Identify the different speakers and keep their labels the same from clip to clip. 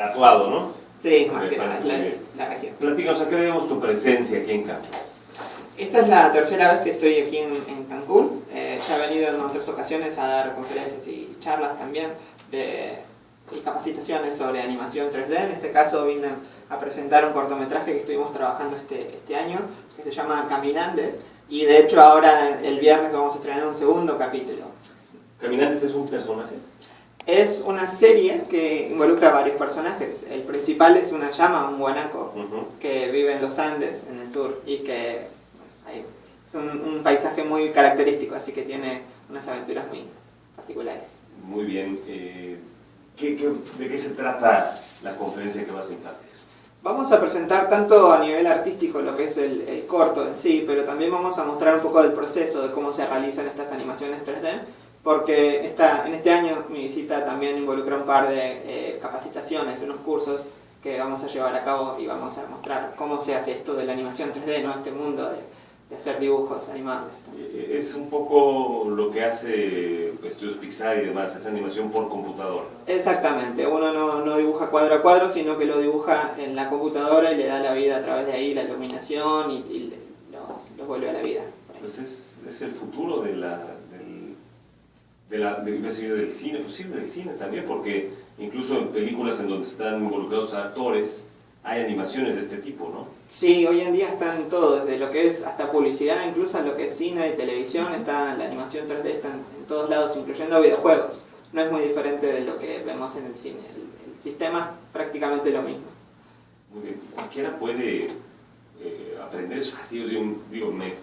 Speaker 1: tatuado, ¿no?
Speaker 2: Sí, más que nada, la, la región.
Speaker 1: Platícanos, ¿a qué debemos tu presencia aquí en Cancún?
Speaker 2: Esta es la tercera vez que estoy aquí en, en Cancún. Eh, ya he venido en otras ocasiones a dar conferencias y charlas también de, y capacitaciones sobre animación 3D. En este caso vine a presentar un cortometraje que estuvimos trabajando este, este año que se llama Caminantes y de hecho ahora el viernes vamos a estrenar un segundo capítulo.
Speaker 1: ¿Caminantes es un personaje?
Speaker 2: Es una serie que involucra varios personajes. El principal es una llama, un guanaco,
Speaker 1: Ujú.
Speaker 2: que vive en los Andes, en el sur, y que hay- es un, un paisaje muy característico, así que tiene unas aventuras muy particulares.
Speaker 1: Muy bien. eh, ¿qué- qué- de qué se trata la conferencia que vas a impartir?
Speaker 2: Vamos a presentar tanto a nivel artístico lo que es el, el corto en sí, pero también vamos a mostrar un poco del proceso de cómo se realizan estas animaciones 3D, porque esta, en este año mi visita también involucra un par de eh, capacitaciones, unos cursos que vamos a llevar a cabo y vamos a mostrar cómo se hace esto de la animación 3D, ¿no? este mundo de, de hacer dibujos animados.
Speaker 1: Eh, Es un poco lo que hace Estudios Pixar y demás, es animación por computadora.
Speaker 2: Exactamente, uno no, no dibuja cuadro a cuadro, sino que lo dibuja en la computadora y le da la vida a través de ahí, la iluminación y, y los, los vuelve a la vida. ahí.
Speaker 1: Pues es, el futuro de la, de la, de- a del cine, pues sí, del cine también, porque incluso en películas en donde están involucrados actores, hay animaciones de este tipo, ¿no?
Speaker 2: Sí, hoy en día están todo, desde lo que es hasta publicidad, incluso lo que es cine y televisión, está la animación 3D está en, en todos lados, incluyendo videojuegos. No es muy diferente de lo que vemos en el cine. El, el sistema es prácticamente lo mismo.
Speaker 1: Muy bien, cualquiera puede eh, aprender, es fácil, yo digo, me,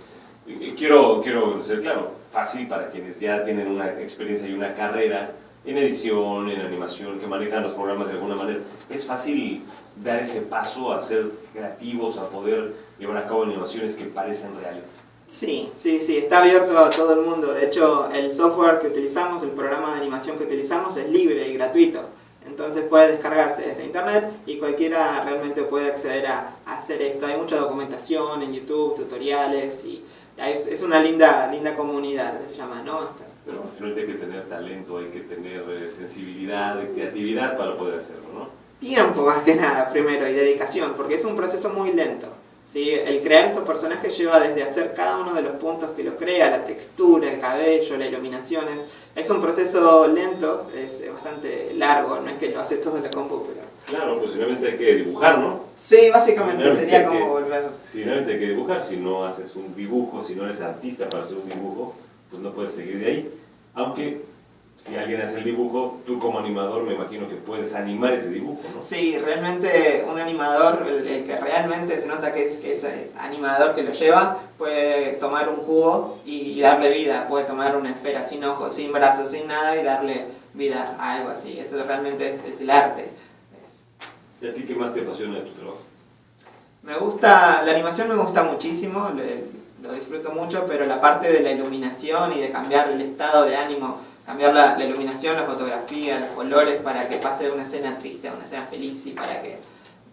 Speaker 1: quiero, quiero ser claro, fácil para quienes ya tienen una experiencia y una carrera en edición, en animación, que manejan los programas de alguna manera. Es fácil dar ese paso a ser creativos, a poder llevar a cabo animaciones que parecen reales.
Speaker 2: Sí, sí, sí, está abierto a todo el mundo. De hecho, el software que utilizamos, el programa de animación que utilizamos es libre y gratuito. Entonces puede descargarse desde internet y cualquiera realmente puede acceder a, a hacer esto. Hay mucha documentación en YouTube, tutoriales y es, es una linda, linda comunidad, se llama, ¿no?
Speaker 1: Pero que hay que tener talento, hay que tener eh, sensibilidad, creatividad para poder hacerlo, ¿no?
Speaker 2: Tiempo más que nada, primero, y dedicación, porque es un proceso muy lento. ¿sí? El crear estos personajes lleva desde hacer cada uno de los puntos que los crea, la textura, el cabello, la iluminación. Es, es un proceso lento, es bastante largo, no es que lo hace todo en la computadora.
Speaker 1: Claro, pues finalmente hay que dibujar, ¿no?
Speaker 2: Sí, básicamente sería como volver.
Speaker 1: Si realmente hay que dibujar, si no haces un dibujo, si no eres artista para hacer un dibujo, pues no puedes seguir de ahí. Aunque si alguien hace el dibujo, tú como animador me imagino que puedes animar ese dibujo, ¿no?
Speaker 2: Sí, realmente un animador, el, el que realmente se nota que es, que es eh, animador que lo lleva, puede tomar un cubo y darle vida, puede tomar una esfera sin ojos, sin brazos, sin nada y darle vida a algo así. Eso realmente es, es el arte.
Speaker 1: ¿Y a ti qué más te apasiona de tu trabajo?
Speaker 2: me gusta, la animación me gusta muchísimo, le- lo disfruto mucho, pero la parte de la iluminación y de cambiar el estado de ánimo, cambiar la, la iluminación, la fotografía, los colores para que pase de una escena triste a una escena feliz y para que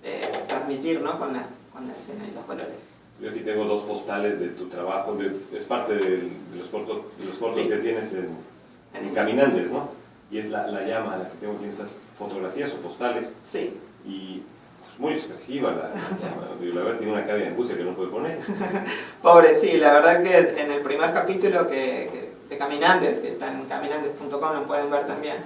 Speaker 2: eh, transmitir ¿no? con, la, con la escena y los colores.
Speaker 1: Yo aquí tengo dos postales de tu trabajo, de- es parte del- de los cortos, de los cortos
Speaker 2: Sí.
Speaker 1: que tienes en, en Caminantes, ¿no? Y es la, la llama la que tengo aquí en estas fotografías o postales.
Speaker 2: Sí,
Speaker 1: y pues, muy expresiva la, la La verdad tiene una cara de angustia que no puede poner.
Speaker 2: Pobre, sí, la verdad que en el primer capítulo que, de Caminantes, que está en caminantes.com, lo pueden ver también,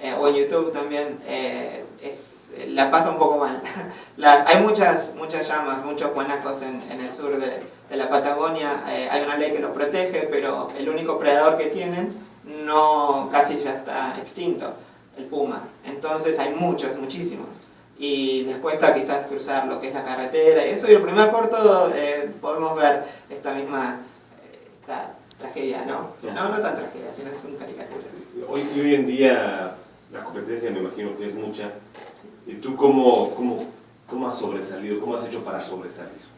Speaker 2: eh, o en YouTube también, eh, es, la pasa un poco mal. Las, hay muchas, muchas llamas, muchos guanacos en, en el sur de, de la Patagonia, eh, hay una ley que los protege, pero el único predador que tienen no casi ya está extinto, el puma. Entonces hay muchos, muchísimos y les cuesta quizás cruzar lo que es la carretera y eso y el primer corto eh, podemos ver esta misma eh, esta tragedia no no no tan tragedia sino es un caricatura
Speaker 1: Hoy, y hoy en día la competencia me imagino que es mucha. ¿Y tú cómo, cómo, cómo has sobresalido? ¿Cómo has hecho para sobresalir?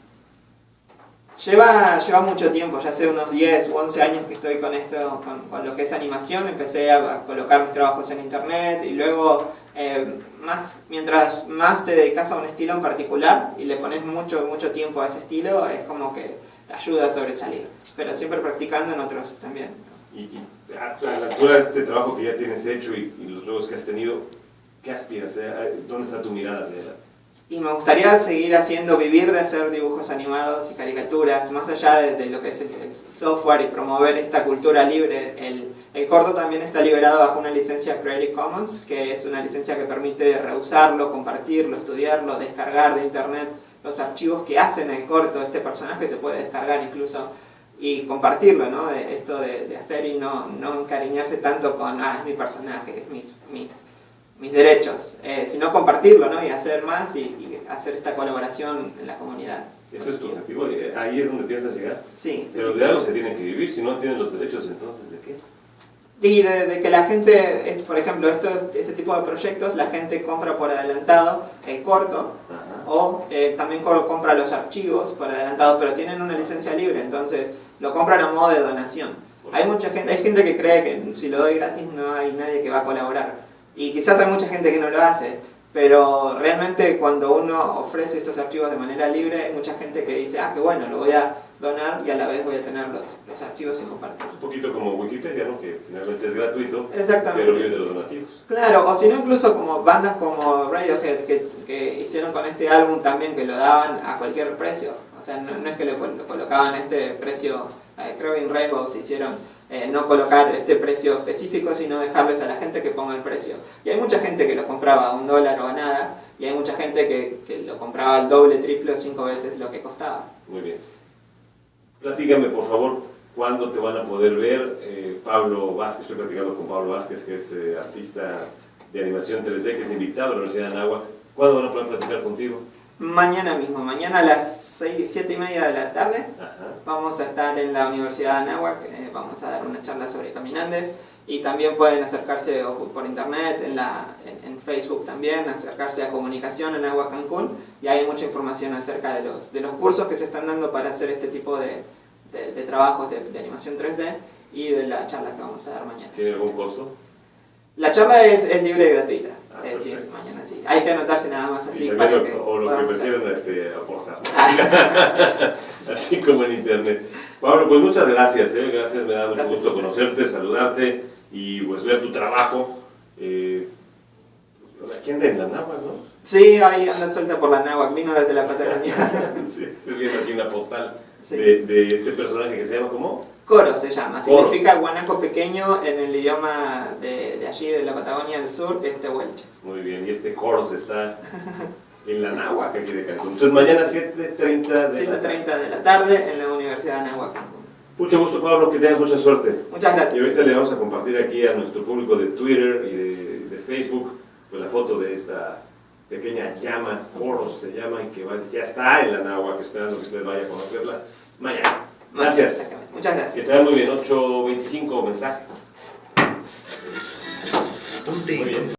Speaker 2: Lleva lleva mucho tiempo ya hace unos 10 u 11 años que estoy con esto con, lo que es animación empecé a, colocar mis trabajos en internet y luego eh, más mientras más te dedicas a un estilo en particular y le pones mucho mucho tiempo a ese estilo es como que te ayuda a sobresalir pero siempre practicando en otros también
Speaker 1: Y, a, la altura de este trabajo que ya tienes hecho y, y los logros que has tenido, ¿Qué aspiras? Eh, ¿Dónde está tu mirada hacia adelante?
Speaker 2: Y me gustaría seguir haciendo, vivir de hacer dibujos animados y caricaturas, más allá de, lo que es el, software y promover esta cultura libre. El, el, corto también está liberado bajo una licencia Creative Commons, que es una licencia que permite reusarlo, compartirlo, estudiarlo, descargar de internet los archivos que hacen el corto. Este personaje se puede descargar incluso y compartirlo, ¿no? De, esto de, hacer y no, no encariñarse tanto con, ah, es mi personaje, es mis, mis mis derechos, eh, sino compartirlo ¿no? y hacer más y, hacer esta colaboración en la comunidad.
Speaker 1: Eso es tu objetivo, eh, ahí es donde piensas llegar.
Speaker 2: Sí.
Speaker 1: Pero de algo se tiene que vivir, si no tienen los derechos, entonces ¿de qué?
Speaker 2: Y de, que la gente, por ejemplo, estos, este tipo de proyectos, la gente compra por adelantado el corto o eh, también compra los archivos por adelantado, pero tienen una licencia libre, entonces lo compran a modo de donación. Hay mucha gente, hay gente que cree que si lo doy gratis no hay nadie que va a colaborar. Y quizás hay mucha gente que no lo hace, pero realmente cuando uno ofrece estos archivos de manera libre, hay mucha gente que dice, ah, qué bueno, lo voy a donar y a la vez voy a tener los, los archivos y compartir.
Speaker 1: Un poquito como Wikipedia, ¿no? Que finalmente es gratuito,
Speaker 2: Exactamente.
Speaker 1: pero vive de los donativos.
Speaker 2: Claro, o si no incluso como bandas como Radiohead que, que, hicieron con este álbum también que lo daban a cualquier precio. O sea, no, es que le, lo colocaban este precio, eh, creo que en Rainbow se hicieron eh, no colocar este precio específico, sino dejarles a la gente que ponga el precio. Y hay mucha gente que lo compraba a un dólar o a nada, y hay mucha gente que, que lo compraba al doble, triple o cinco veces lo que costaba.
Speaker 1: Muy bien. Platícame, por favor, cuándo te van a poder ver. Eh, Pablo Vázquez, estoy platicando con Pablo Vázquez, que es eh, artista de animación 3D, que es invitado a la Universidad de Anáhuac. ¿Cuándo van a poder platicar contigo?
Speaker 2: Mañana mismo, mañana a las 6, 7 y media de la tarde. Vamos a estar en la Universidad de Anáhuac, eh, vamos a dar una charla sobre caminantes y también pueden acercarse por internet, en, la, en, Facebook también, acercarse a comunicación en Agua Cancún y hay mucha información acerca de los, de los cursos que se están dando para hacer este tipo de, de, trabajos de, animación 3D y de la charla que vamos a dar mañana.
Speaker 1: ¿Tiene algún costo?
Speaker 2: La charla es, es libre y gratuita. Ah, eh, sí, mañana sí. Hay que anotarse nada más así.
Speaker 1: para que o lo que prefieran este, aportar. Así como en internet. Pablo, pues muchas gracias. ¿eh? Gracias, me da mucho gusto conocerte, saludarte y pues ver tu trabajo. Eh, aquí anda en la Náhuac, ¿no?
Speaker 2: Sí, ahí anda suelta por la Náhuac, vino desde la Patagonia.
Speaker 1: sí, estoy viendo aquí una postal de, de este personaje que se llama ¿cómo?
Speaker 2: Coro se llama, significa guanaco pequeño en el idioma de, de, allí, de la Patagonia del Sur, este huelche.
Speaker 1: Muy bien, y este Coros está en la Náhuac aquí de Cancún. Entonces mañana 7.30
Speaker 2: de, 7.30 de la tarde en la Universidad de Náhuac.
Speaker 1: Mucho gusto Pablo, que tengas mucha suerte.
Speaker 2: Muchas gracias.
Speaker 1: Y ahorita le vamos a compartir aquí a nuestro público de Twitter y de, de Facebook pues la foto de esta pequeña llama, Coros se llama, y que ya está en la Náhuac, esperando que usted vaya a conocerla mañana. Gracias.
Speaker 2: Muchas gracias.
Speaker 1: Que vaya muy bien, 8.25 mensajes. Muy bien.